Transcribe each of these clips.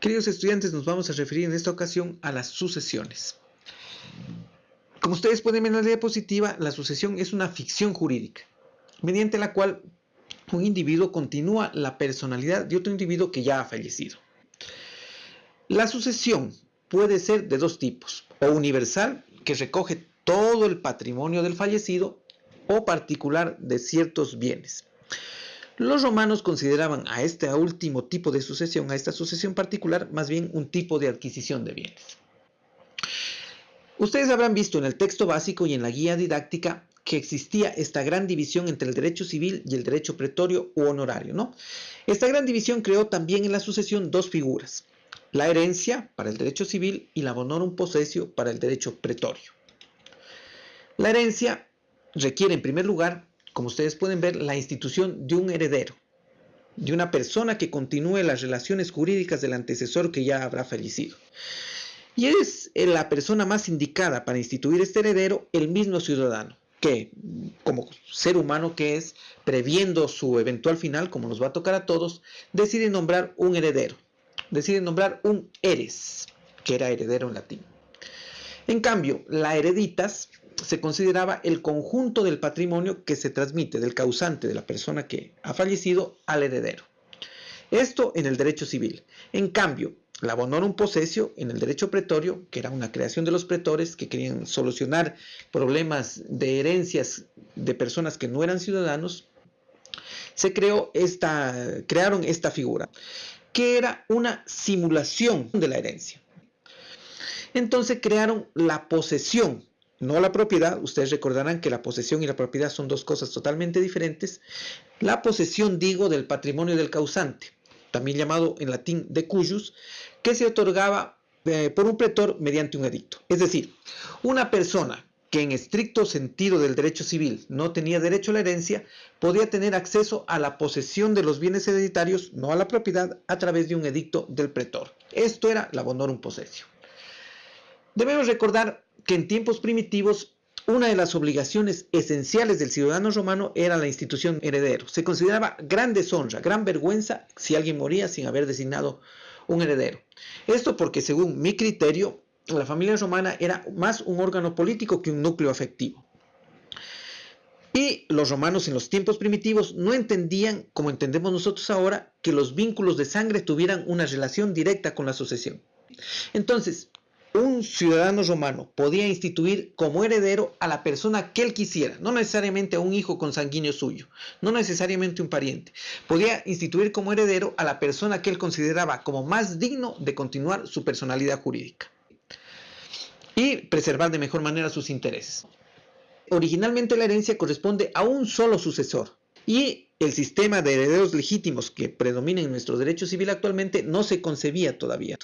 Queridos estudiantes, nos vamos a referir en esta ocasión a las sucesiones. Como ustedes pueden ver en la diapositiva, la sucesión es una ficción jurídica, mediante la cual un individuo continúa la personalidad de otro individuo que ya ha fallecido. La sucesión puede ser de dos tipos, o universal, que recoge todo el patrimonio del fallecido, o particular de ciertos bienes. Los romanos consideraban a este último tipo de sucesión, a esta sucesión particular, más bien un tipo de adquisición de bienes. Ustedes habrán visto en el texto básico y en la guía didáctica que existía esta gran división entre el derecho civil y el derecho pretorio u honorario. ¿no? Esta gran división creó también en la sucesión dos figuras, la herencia para el derecho civil y la bonorum possessio para el derecho pretorio. La herencia requiere en primer lugar, como ustedes pueden ver, la institución de un heredero, de una persona que continúe las relaciones jurídicas del antecesor que ya habrá fallecido. Y es la persona más indicada para instituir este heredero el mismo ciudadano, que como ser humano que es, previendo su eventual final, como nos va a tocar a todos, decide nombrar un heredero, decide nombrar un eres, que era heredero en latín. En cambio, la hereditas se consideraba el conjunto del patrimonio que se transmite del causante de la persona que ha fallecido al heredero. Esto en el derecho civil. En cambio, la bonorum possessio en el derecho pretorio, que era una creación de los pretores que querían solucionar problemas de herencias de personas que no eran ciudadanos, se creó esta, crearon esta figura, que era una simulación de la herencia. Entonces crearon la posesión, no la propiedad. Ustedes recordarán que la posesión y la propiedad son dos cosas totalmente diferentes. La posesión, digo, del patrimonio del causante también llamado en latín de cuyus, que se otorgaba eh, por un pretor mediante un edicto. Es decir, una persona que en estricto sentido del derecho civil no tenía derecho a la herencia, podía tener acceso a la posesión de los bienes hereditarios, no a la propiedad, a través de un edicto del pretor. Esto era la bonorum possessio. Debemos recordar que en tiempos primitivos una de las obligaciones esenciales del ciudadano romano era la institución heredero. Se consideraba gran deshonra, gran vergüenza si alguien moría sin haber designado un heredero. Esto porque según mi criterio, la familia romana era más un órgano político que un núcleo afectivo. Y los romanos en los tiempos primitivos no entendían, como entendemos nosotros ahora, que los vínculos de sangre tuvieran una relación directa con la sucesión. Entonces, un ciudadano romano podía instituir como heredero a la persona que él quisiera, no necesariamente a un hijo consanguíneo suyo, no necesariamente un pariente. Podía instituir como heredero a la persona que él consideraba como más digno de continuar su personalidad jurídica y preservar de mejor manera sus intereses. Originalmente la herencia corresponde a un solo sucesor y el sistema de herederos legítimos que predomina en nuestro derecho civil actualmente no se concebía todavía.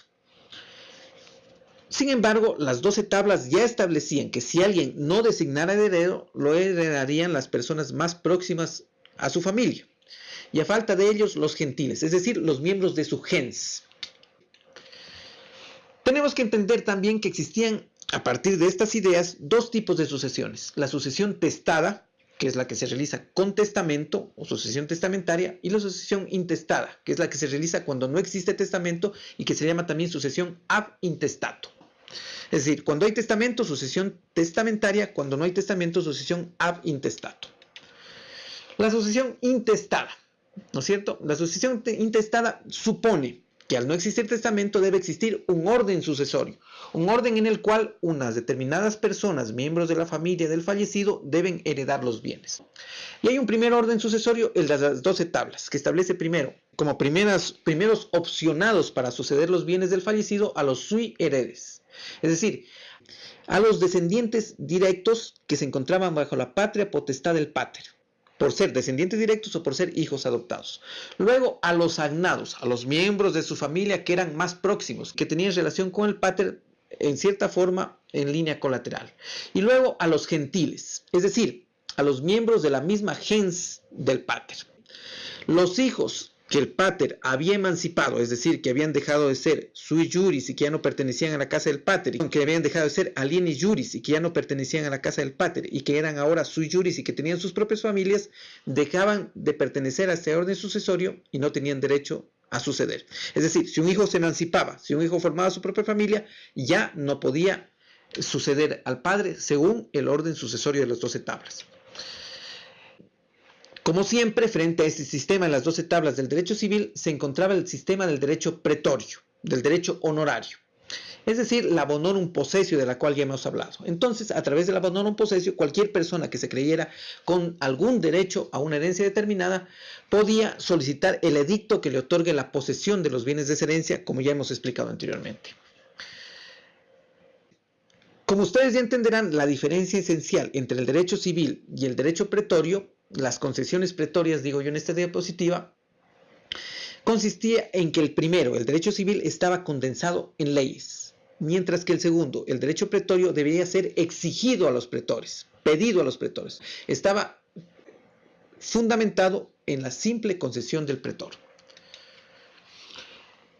Sin embargo, las 12 tablas ya establecían que si alguien no designara heredero, lo heredarían las personas más próximas a su familia, y a falta de ellos los gentiles, es decir, los miembros de su gens. Tenemos que entender también que existían, a partir de estas ideas, dos tipos de sucesiones. La sucesión testada, que es la que se realiza con testamento o sucesión testamentaria, y la sucesión intestada, que es la que se realiza cuando no existe testamento y que se llama también sucesión ab intestato. Es decir, cuando hay testamento, sucesión testamentaria, cuando no hay testamento, sucesión ab intestato. La sucesión intestada, ¿no es cierto? La sucesión intestada supone que al no existir testamento debe existir un orden sucesorio, un orden en el cual unas determinadas personas, miembros de la familia del fallecido, deben heredar los bienes. Y hay un primer orden sucesorio, el de las 12 tablas, que establece primero, como primeros opcionados para suceder los bienes del fallecido, a los sui heredes. Es decir, a los descendientes directos que se encontraban bajo la patria potestad del pater por ser descendientes directos o por ser hijos adoptados. Luego a los agnados, a los miembros de su familia que eran más próximos, que tenían relación con el pater en cierta forma en línea colateral. Y luego a los gentiles, es decir, a los miembros de la misma gens del pater. Los hijos que el pater había emancipado, es decir, que habían dejado de ser sui juris y que ya no pertenecían a la casa del pater, que habían dejado de ser alienis juris y que ya no pertenecían a la casa del pater y que eran ahora sui juris y que tenían sus propias familias, dejaban de pertenecer a este orden sucesorio y no tenían derecho a suceder. Es decir, si un hijo se emancipaba, si un hijo formaba su propia familia, ya no podía suceder al padre según el orden sucesorio de las doce tablas. Como siempre, frente a este sistema en las doce tablas del derecho civil, se encontraba el sistema del derecho pretorio, del derecho honorario. Es decir, la bonorum possessio de la cual ya hemos hablado. Entonces, a través de la bonorum possessio, cualquier persona que se creyera con algún derecho a una herencia determinada podía solicitar el edicto que le otorgue la posesión de los bienes de esa herencia, como ya hemos explicado anteriormente. Como ustedes ya entenderán, la diferencia esencial entre el derecho civil y el derecho pretorio, las concesiones pretorias, digo yo en esta diapositiva, consistía en que el primero, el derecho civil, estaba condensado en leyes, mientras que el segundo, el derecho pretorio, debía ser exigido a los pretores, pedido a los pretores. Estaba fundamentado en la simple concesión del pretor.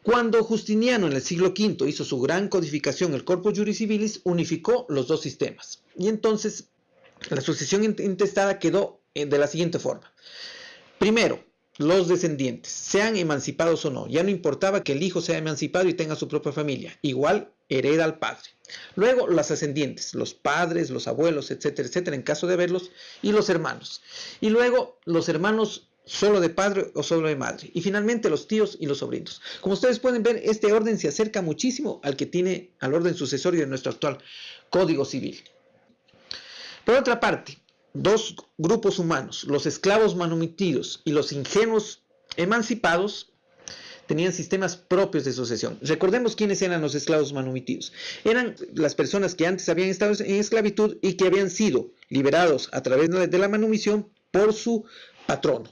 Cuando Justiniano en el siglo V hizo su gran codificación, el Corpus Juris Civilis unificó los dos sistemas. Y entonces la sucesión intestada quedó de la siguiente forma. Primero, los descendientes, sean emancipados o no. Ya no importaba que el hijo sea emancipado y tenga su propia familia. Igual hereda al padre. Luego las ascendientes, los padres, los abuelos, etcétera, etcétera, en caso de verlos, y los hermanos. Y luego los hermanos solo de padre o solo de madre. Y finalmente los tíos y los sobrinos. Como ustedes pueden ver, este orden se acerca muchísimo al que tiene, al orden sucesorio de nuestro actual Código Civil. Por otra parte, dos grupos humanos, los esclavos manumitidos y los ingenuos emancipados, tenían sistemas propios de sucesión. Recordemos quiénes eran los esclavos manumitidos. Eran las personas que antes habían estado en esclavitud y que habían sido liberados a través de la manumisión por su patrono.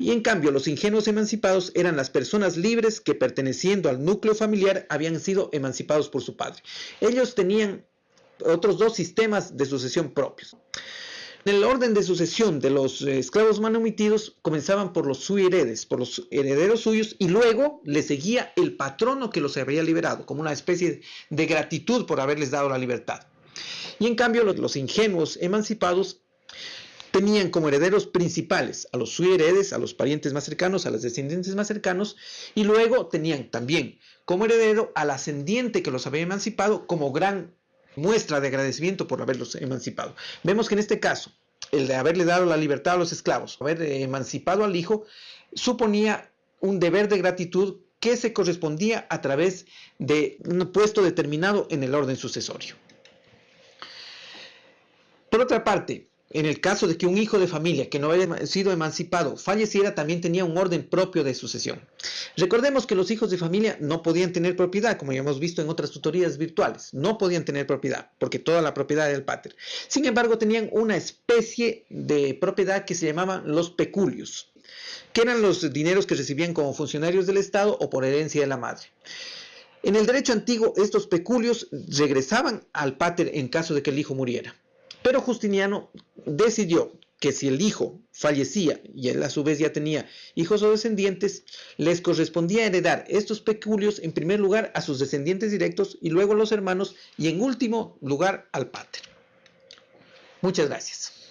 Y en cambio, los ingenuos emancipados eran las personas libres que perteneciendo al núcleo familiar habían sido emancipados por su padre. Ellos tenían otros dos sistemas de sucesión propios. En el orden de sucesión de los eh, esclavos manumitidos comenzaban por los heredes, por los herederos suyos, y luego le seguía el patrono que los había liberado, como una especie de gratitud por haberles dado la libertad. Y en cambio los ingenuos emancipados tenían como herederos principales a los heredes, a los parientes más cercanos, a los descendientes más cercanos, y luego tenían también como heredero al ascendiente que los había emancipado como gran muestra de agradecimiento por haberlos emancipado. Vemos que en este caso, el de haberle dado la libertad a los esclavos, haber emancipado al hijo, suponía un deber de gratitud que se correspondía a través de un puesto determinado en el orden sucesorio. Por otra parte, en el caso de que un hijo de familia que no haya sido emancipado falleciera, también tenía un orden propio de sucesión. Recordemos que los hijos de familia no podían tener propiedad, como ya hemos visto en otras tutorías virtuales. No podían tener propiedad, porque toda la propiedad era del pater. Sin embargo, tenían una especie de propiedad que se llamaban los peculios, que eran los dineros que recibían como funcionarios del Estado o por herencia de la madre. En el derecho antiguo, estos peculios regresaban al pater en caso de que el hijo muriera. Pero Justiniano decidió que si el hijo fallecía y él a su vez ya tenía hijos o descendientes, les correspondía heredar estos peculios en primer lugar a sus descendientes directos y luego a los hermanos y en último lugar al pater. Muchas gracias.